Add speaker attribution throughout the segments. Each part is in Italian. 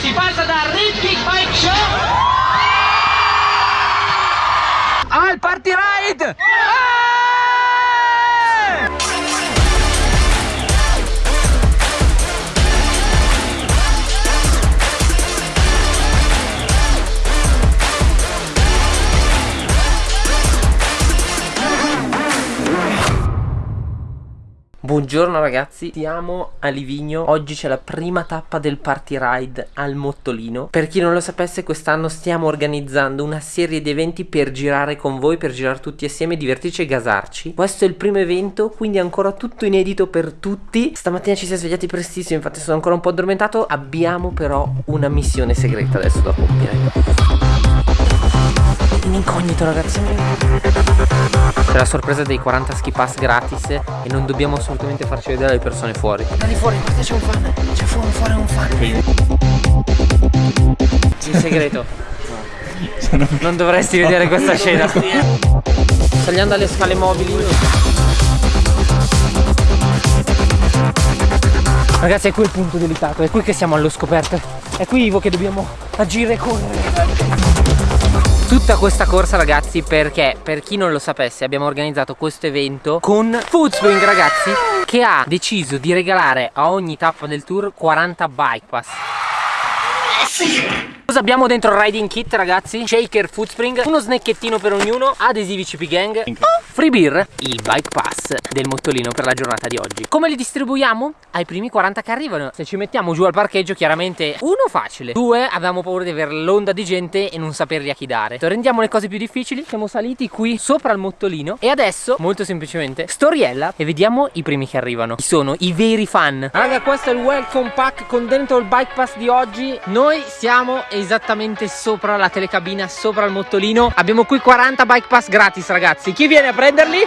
Speaker 1: Si passa da Ricky Bike Show al Party Ride! Buongiorno ragazzi, siamo a Livigno, oggi c'è la prima tappa del party ride al Mottolino. Per chi non lo sapesse quest'anno stiamo organizzando una serie di eventi per girare con voi, per girare tutti assieme, divertirci e gasarci. Questo è il primo evento, quindi ancora tutto inedito per tutti. Stamattina ci si è svegliati prestissimo, infatti sono ancora un po' addormentato. Abbiamo però una missione segreta adesso da compiere. In incognito ragazzi C'è la sorpresa dei 40 ski pass gratis E non dobbiamo assolutamente farci vedere le persone fuori. Da di fuori, guarda c'è un fan? C'è fuori, fuori un fan. In segreto. Non dovresti vedere questa scena. Saliendo alle scale mobili. Ragazzi è qui il punto delicato È qui che siamo allo scoperto. È qui Ivo che dobbiamo agire e correre tutta questa corsa ragazzi perché per chi non lo sapesse abbiamo organizzato questo evento con Foodspring ragazzi che ha deciso di regalare a ogni tappa del tour 40 bike pass Cosa abbiamo dentro il riding kit ragazzi? Shaker Foodspring, uno snacchettino per ognuno, adesivi CP Gang, free beer, il bike pass del mottolino per la giornata di oggi. Come li distribuiamo? Ai primi 40 che arrivano. Se ci mettiamo giù al parcheggio chiaramente uno facile, due avevamo paura di avere l'onda di gente e non saperli a chi dare. Rendiamo le cose più difficili, siamo saliti qui sopra il mottolino e adesso molto semplicemente storiella e vediamo i primi che arrivano. Chi sono i veri fan? Raga questo è il welcome pack con dentro il bike pass di oggi. Noi siamo esattamente sopra la telecabina, sopra il mottolino. Abbiamo qui 40 bike pass gratis ragazzi. Chi viene a prenderli?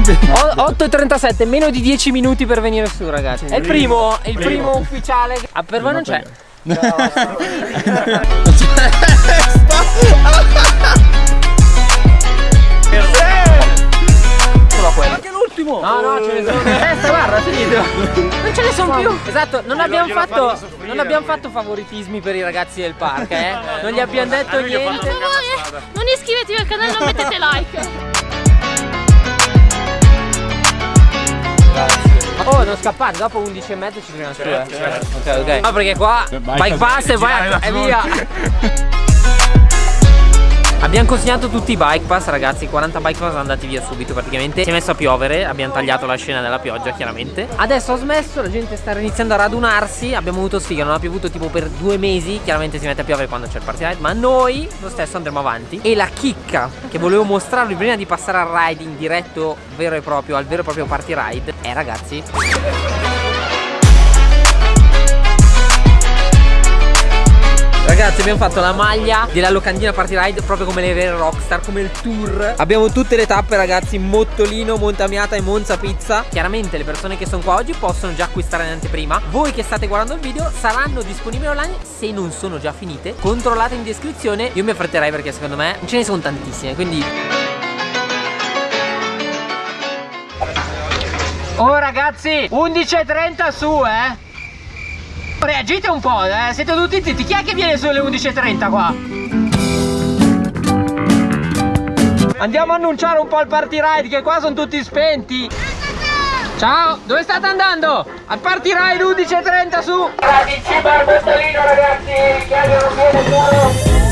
Speaker 1: 8.37, meno di 10 minuti per venire su ragazzi. È il primo, è il primo ufficiale. Ah, per voi non c'è. No. Anche l'ultimo! No, no, ce ne sono. Testa, guarda, finito. Non ce ne sono più. Esatto, non abbiamo fatto. Non abbiamo fatto favoritismi per i ragazzi del park, eh. Non gli abbiamo detto niente.
Speaker 2: Non iscrivetevi al canale, non mettete like.
Speaker 1: Oh, non scappate, dopo 11 e mezzo ci troviamo su, eh. Ok, ok. No, perché qua bike pass e vai e via. Abbiamo consegnato tutti i bike pass ragazzi 40 bike pass sono andati via subito praticamente. Si è messo a piovere Abbiamo tagliato la scena della pioggia chiaramente. Adesso ho smesso La gente sta iniziando a radunarsi. Abbiamo avuto sfiga Non ha piovuto tipo per due mesi Chiaramente si mette a piovere quando c'è il party ride Ma noi lo stesso andremo avanti. E la chicca che volevo mostrarvi prima di passare al riding diretto vero e proprio Al vero e proprio party ride È ragazzi Ragazzi abbiamo fatto la maglia della locandina party ride proprio come le vere rockstar, come il tour. Abbiamo tutte le tappe ragazzi, Mottolino, Montamiata e Monza Pizza. Chiaramente le persone che sono qua oggi possono già acquistare in anteprima. Voi che state guardando il video saranno disponibili online se non sono già finite Controllate in descrizione, io mi affretterei perché secondo me ce ne sono tantissime Quindi Oh ragazzi 11.30 su eh Reagite un po', eh? Siete tutti zitti. Chi è che viene sulle 11.30 qua? Andiamo a annunciare un po' il party ride che qua sono tutti spenti. Ciao, dove state andando? Al party ride 11.30 su. Ragazzi, bar Bostolino ragazzi, chi non viene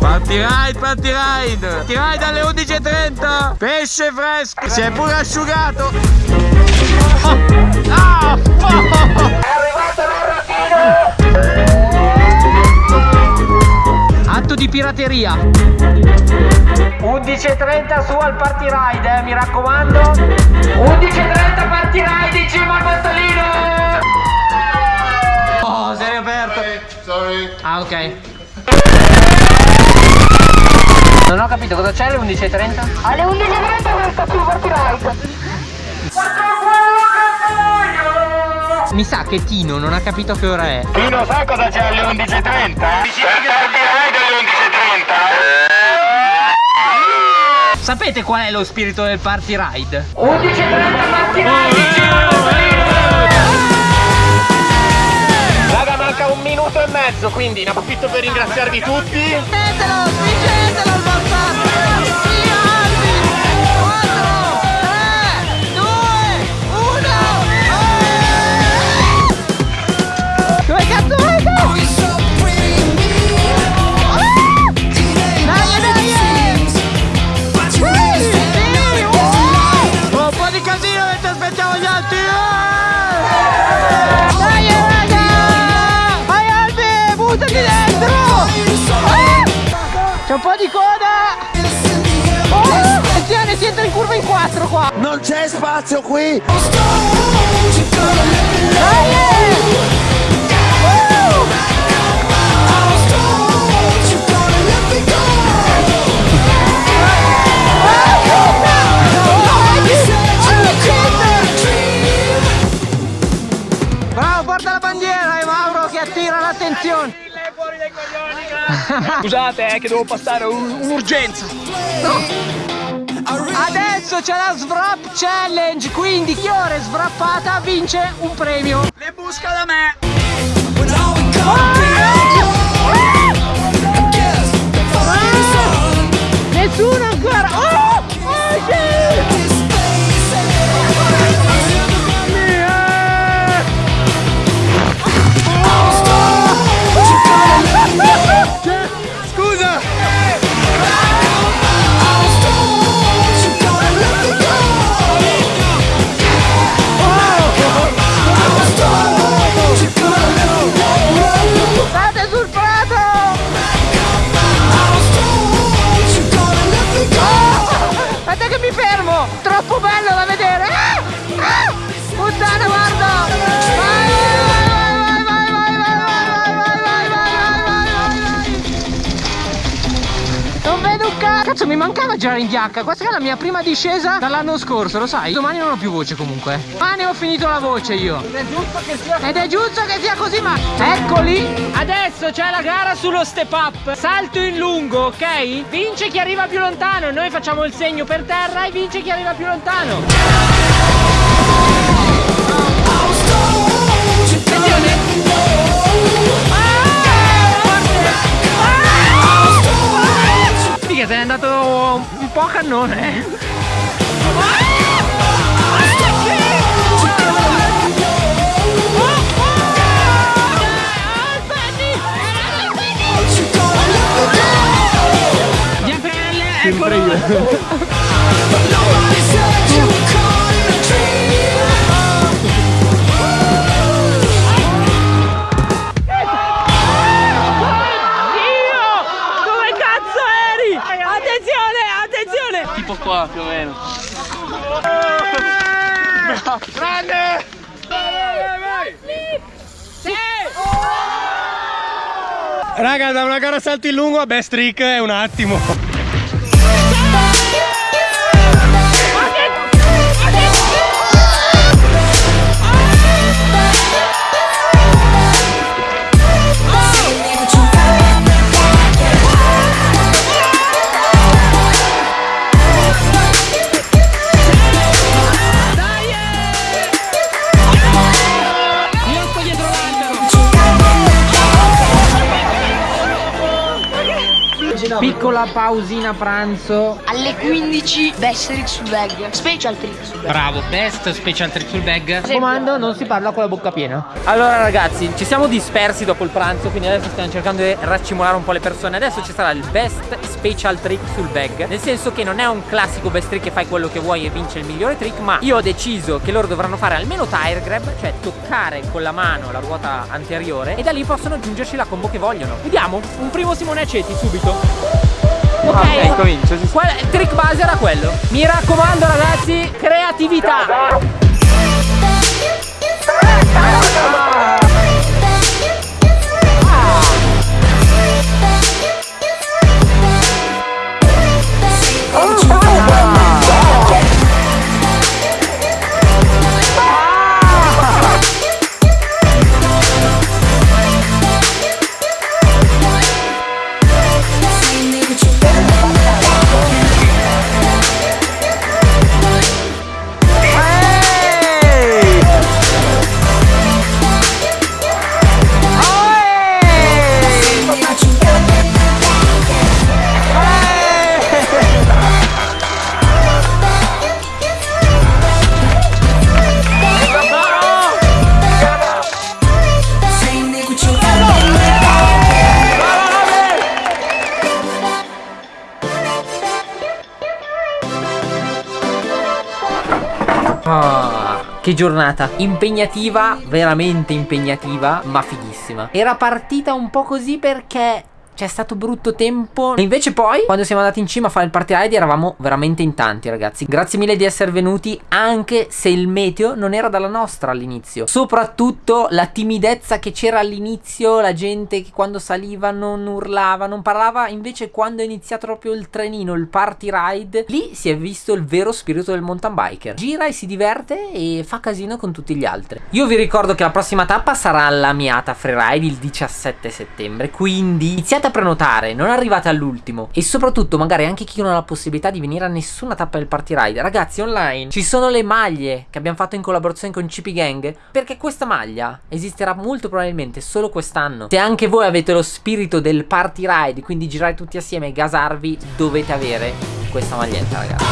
Speaker 1: Party ride, party ride Party ride alle 11.30 Pesce fresco Si è pure asciugato oh. Oh. Oh. Atto di pirateria. 11.30 su al party ride eh, mi raccomando. 11.30 party ride in cima al bottolino Oh sei aperto
Speaker 3: Sorry
Speaker 1: Ah ok. Non ho capito cosa c'è alle 11.30?
Speaker 2: Alle 11.30 questa qui party ride
Speaker 1: Mi sa che Tino non ha capito che ora è.
Speaker 3: Tino sa cosa c'è alle 11.30? Dici che alle 11.30?
Speaker 4: Sapete qual è lo spirito del party ride? Raga manca un minuto e mezzo quindi ne approfitto per ringraziarvi tutti
Speaker 1: Spingetelo, spingetelo po' di coda! Oh, attenzione, si entra in curva in 4 qua!
Speaker 3: Non c'è spazio qui!
Speaker 1: Dai! Uh! Bravo,
Speaker 5: Scusate eh, che devo passare un- un'urgenza.
Speaker 1: Adesso c'è la Svrap Challenge, quindi chi ora è svrappata vince un premio.
Speaker 5: Le busca da me.
Speaker 1: Nessuno ancora! Oh! Troppo bello cazzo! Mi mancava girare in giacca! Questa è la mia prima discesa dall'anno scorso, lo sai? Domani non ho più voce comunque. Domani ho finito la voce io. Ed è giusto che sia, Ed è giusto che sia così, ma... Eccoli! Adesso c'è la gara sullo step up. Salto in lungo, ok? Vince chi arriva più lontano. Noi facciamo il segno per terra e vince chi arriva più lontano. che sei andato un po' a cannone. Giappelle, ecco. Sempre
Speaker 5: io. Qua più o meno.
Speaker 1: Grande!
Speaker 5: Raga, da una gara salto in lungo a best trick è un attimo.
Speaker 1: Piccola pausina pranzo.
Speaker 6: Alle 15 best trick sul bag. Special trick sul bag.
Speaker 4: Bravo, best special trick sul bag.
Speaker 1: Comando, non si parla con la bocca piena.
Speaker 4: Allora ragazzi, ci siamo dispersi dopo il pranzo, quindi adesso stiamo cercando di raccimolare un po' le persone. Adesso ci sarà il best special trick sul bag, nel senso che non è un classico best trick che fai quello che vuoi e vince il migliore trick, ma io ho deciso che loro dovranno fare almeno tire grab, cioè toccare con la mano la ruota anteriore e da lì possono aggiungerci la combo che vogliono. Vediamo, un primo Simone Aceti subito. Ok,
Speaker 5: ok, comincio.
Speaker 4: Qual- trick base era quello. Mi raccomando ragazzi, creatività.
Speaker 1: Che giornata impegnativa, veramente impegnativa, ma fighissima. Era partita un po' così perché c'è stato brutto tempo. E invece poi Quando siamo andati in cima a fare il party ride Eravamo veramente in tanti ragazzi. Grazie mille di essere venuti Anche se il meteo non era dalla nostra all'inizio. Soprattutto la timidezza che c'era all'inizio La gente che quando saliva non urlava Non parlava. Invece quando è iniziato proprio il trenino Il party ride Lì si è visto il vero spirito del mountain biker. Gira e si diverte E fa casino con tutti gli altri. Io vi ricordo che la prossima tappa sarà la Miata Freeride Il 17 settembre Quindi iniziate a prenotare, non arrivate all'ultimo e soprattutto magari anche chi non ha la possibilità di venire a nessuna tappa del party ride. Ragazzi, online ci sono le maglie che abbiamo fatto in collaborazione con CP Gang perché questa maglia esisterà molto probabilmente solo quest'anno. Se anche voi avete lo spirito del party ride, quindi girare tutti assieme e gasarvi, dovete avere questa maglietta, ragazzi.